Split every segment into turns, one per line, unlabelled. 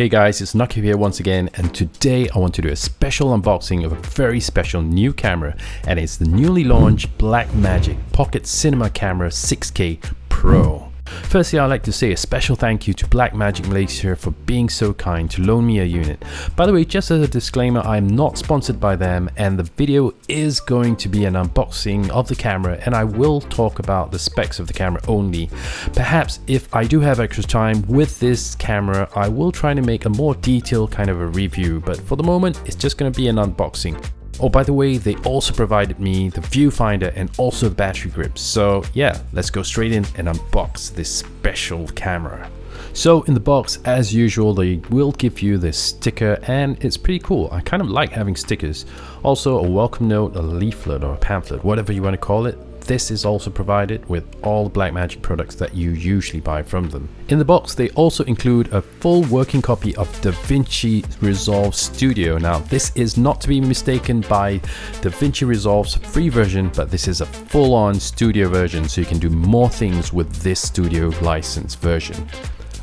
Hey guys, it's Nakib here once again and today I want to do a special unboxing of a very special new camera and it's the newly launched Blackmagic Pocket Cinema Camera 6K Pro. Firstly, I'd like to say a special thank you to Blackmagic Malaysia for being so kind to loan me a unit. By the way, just as a disclaimer, I'm not sponsored by them and the video is going to be an unboxing of the camera and I will talk about the specs of the camera only. Perhaps if I do have extra time with this camera, I will try to make a more detailed kind of a review, but for the moment, it's just going to be an unboxing. Oh, by the way, they also provided me the viewfinder and also the battery grips. So yeah, let's go straight in and unbox this special camera. So in the box, as usual, they will give you this sticker and it's pretty cool. I kind of like having stickers. Also a welcome note, a leaflet or a pamphlet, whatever you want to call it this is also provided with all Blackmagic products that you usually buy from them. In the box, they also include a full working copy of DaVinci Resolve Studio. Now, this is not to be mistaken by DaVinci Resolve's free version, but this is a full-on studio version, so you can do more things with this studio license version.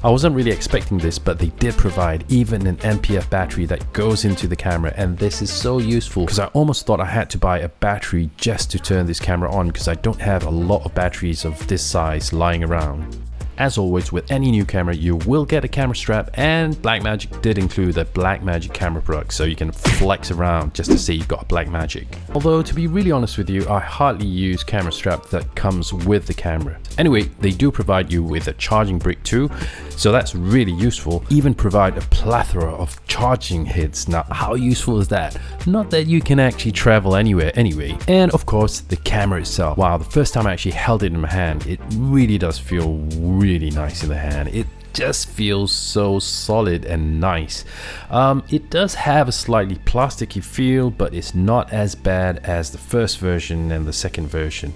I wasn't really expecting this, but they did provide even an NPF battery that goes into the camera and this is so useful because I almost thought I had to buy a battery just to turn this camera on because I don't have a lot of batteries of this size lying around. As always with any new camera you will get a camera strap and Blackmagic did include a Blackmagic camera product so you can flex around just to see you've got a Blackmagic. Although to be really honest with you I hardly use camera strap that comes with the camera. Anyway they do provide you with a charging brick too so that's really useful. Even provide a plethora of charging heads. Now how useful is that? Not that you can actually travel anywhere anyway. And of course the camera itself. Wow the first time I actually held it in my hand it really does feel really really nice in the hand. It just feels so solid and nice. Um, it does have a slightly plasticky feel, but it's not as bad as the first version and the second version.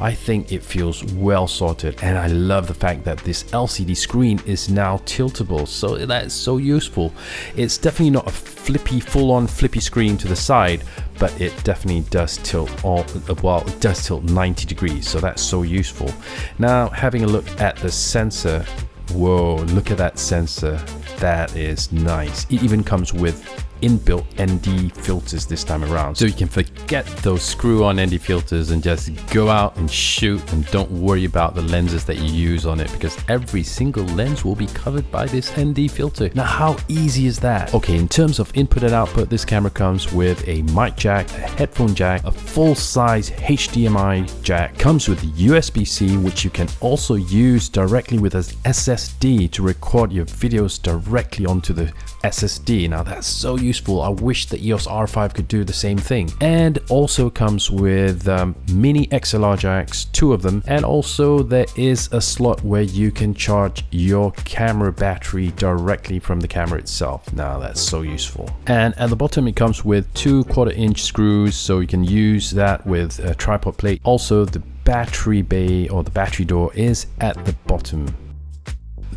I think it feels well sorted and I love the fact that this LCD screen is now tiltable, so that's so useful. It's definitely not a flippy, full-on flippy screen to the side, but it definitely does tilt all well it does tilt 90 degrees so that's so useful now having a look at the sensor Whoa, look at that sensor. That is nice. It even comes with inbuilt ND filters this time around. So you can forget those screw-on ND filters and just go out and shoot and don't worry about the lenses that you use on it because every single lens will be covered by this ND filter. Now how easy is that? Okay, in terms of input and output, this camera comes with a mic jack, a headphone jack, a full-size HDMI jack, comes with USB-C which you can also use directly with an SSD to record your videos directly onto the SSD. Now that's so useful. I wish the EOS R5 could do the same thing. And also comes with um, mini XLR jacks, two of them. And also there is a slot where you can charge your camera battery directly from the camera itself. Now that's so useful. And at the bottom it comes with two quarter inch screws so you can use that with a tripod plate. Also the battery bay or the battery door is at the bottom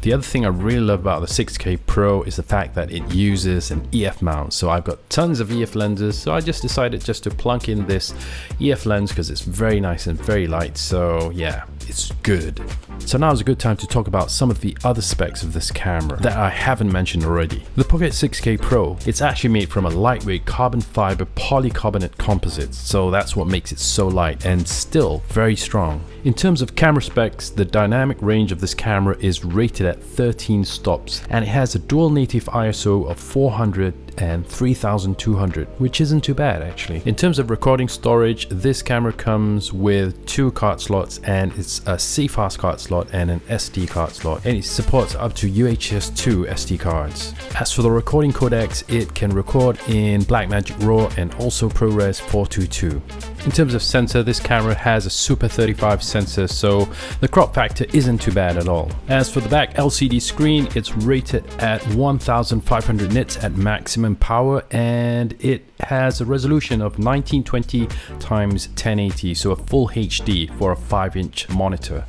the other thing I really love about the 6K Pro is the fact that it uses an EF mount. So I've got tons of EF lenses. So I just decided just to plunk in this EF lens because it's very nice and very light. So yeah, it's good. So now is a good time to talk about some of the other specs of this camera that I haven't mentioned already. The Pocket 6K Pro, it's actually made from a lightweight carbon fiber polycarbonate composite, so that's what makes it so light and still very strong. In terms of camera specs, the dynamic range of this camera is rated at 13 stops and it has a dual native ISO of 400 and 3200 which isn't too bad actually. In terms of recording storage this camera comes with two card slots and it's a CFast card slot and an SD card slot and it supports up to UHS 2 SD cards. As for the recording codecs it can record in Blackmagic RAW and also ProRes 422. In terms of sensor, this camera has a Super 35 sensor, so the crop factor isn't too bad at all. As for the back LCD screen, it's rated at 1500 nits at maximum power and it has a resolution of 1920 times 1080, so a full HD for a 5 inch monitor.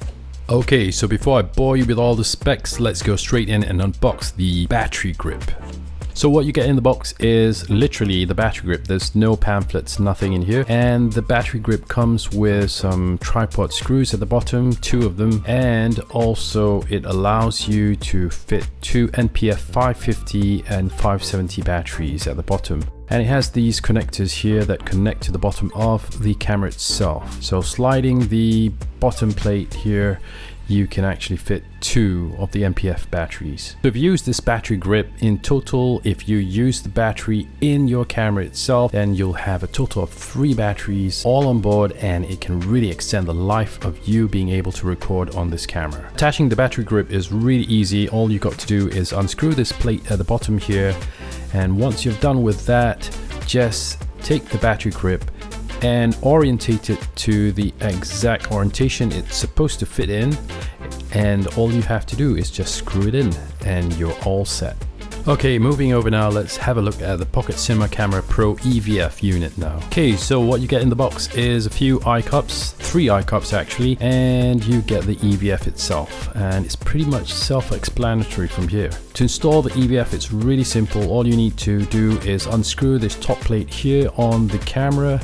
Okay, so before I bore you with all the specs, let's go straight in and unbox the battery grip. So what you get in the box is literally the battery grip. There's no pamphlets, nothing in here. And the battery grip comes with some tripod screws at the bottom, two of them. And also it allows you to fit two NPF 550 and 570 batteries at the bottom and it has these connectors here that connect to the bottom of the camera itself so sliding the bottom plate here you can actually fit two of the NPF batteries. So if you use this battery grip in total, if you use the battery in your camera itself, then you'll have a total of three batteries all on board and it can really extend the life of you being able to record on this camera. Attaching the battery grip is really easy. All you got to do is unscrew this plate at the bottom here and once you've done with that just take the battery grip and orientate it to the exact orientation it's supposed to fit in and all you have to do is just screw it in and you're all set Okay, moving over now, let's have a look at the Pocket Cinema Camera Pro EVF unit now. Okay, so what you get in the box is a few eye cups, three eye cups actually, and you get the EVF itself. And it's pretty much self-explanatory from here. To install the EVF, it's really simple. All you need to do is unscrew this top plate here on the camera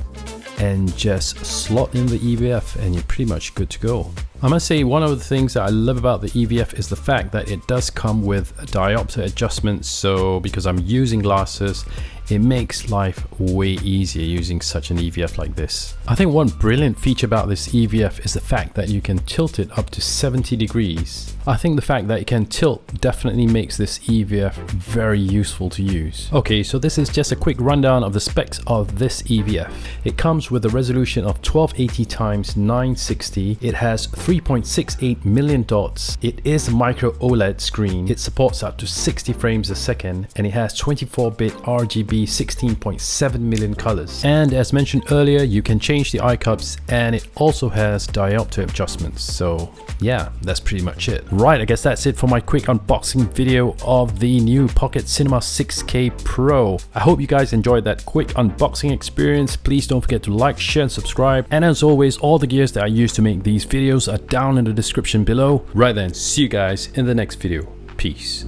and just slot in the EVF and you're pretty much good to go. I must say one of the things that I love about the EVF is the fact that it does come with diopter adjustments so because I'm using glasses it makes life way easier using such an EVF like this. I think one brilliant feature about this EVF is the fact that you can tilt it up to 70 degrees. I think the fact that it can tilt definitely makes this EVF very useful to use. Okay, so this is just a quick rundown of the specs of this EVF. It comes with a resolution of 1280 times 960. It has 3.68 million dots. It is a micro OLED screen. It supports up to 60 frames a second and it has 24-bit RGB 16.7 million colors. And as mentioned earlier, you can change the eye cups and it also has diopter adjustments. So yeah, that's pretty much it. Right, I guess that's it for my quick unboxing video of the new Pocket Cinema 6K Pro. I hope you guys enjoyed that quick unboxing experience. Please don't forget to like, share and subscribe. And as always, all the gears that I use to make these videos are down in the description below. Right then, see you guys in the next video. Peace.